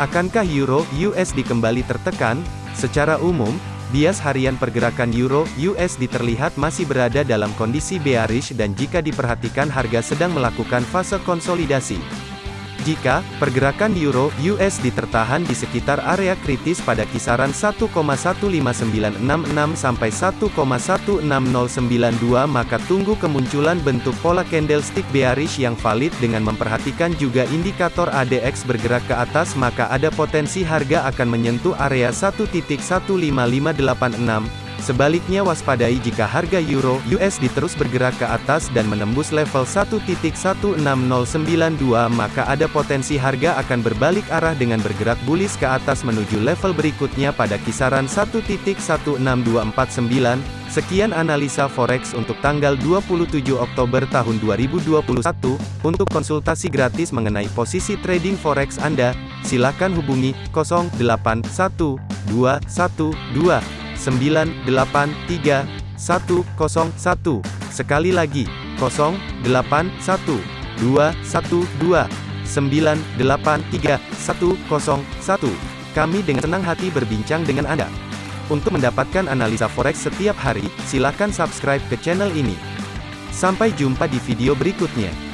Akankah euro USD kembali tertekan? Secara umum, bias harian pergerakan euro USD terlihat masih berada dalam kondisi bearish dan jika diperhatikan harga sedang melakukan fase konsolidasi. Jika pergerakan euro USD tertahan di sekitar area kritis pada kisaran 1,15966 sampai 1,16092 maka tunggu kemunculan bentuk pola candlestick bearish yang valid dengan memperhatikan juga indikator ADX bergerak ke atas maka ada potensi harga akan menyentuh area 1.15586 Sebaliknya waspadai jika harga euro USD terus bergerak ke atas dan menembus level 1.16092 maka ada potensi harga akan berbalik arah dengan bergerak bullish ke atas menuju level berikutnya pada kisaran 1.16249. Sekian analisa forex untuk tanggal 27 Oktober tahun 2021. Untuk konsultasi gratis mengenai posisi trading forex Anda, silakan hubungi 081212 983 101. Sekali lagi, 0812 212 983 101. Kami dengan senang hati berbincang dengan Anda. Untuk mendapatkan analisa forex setiap hari, silakan subscribe ke channel ini. Sampai jumpa di video berikutnya.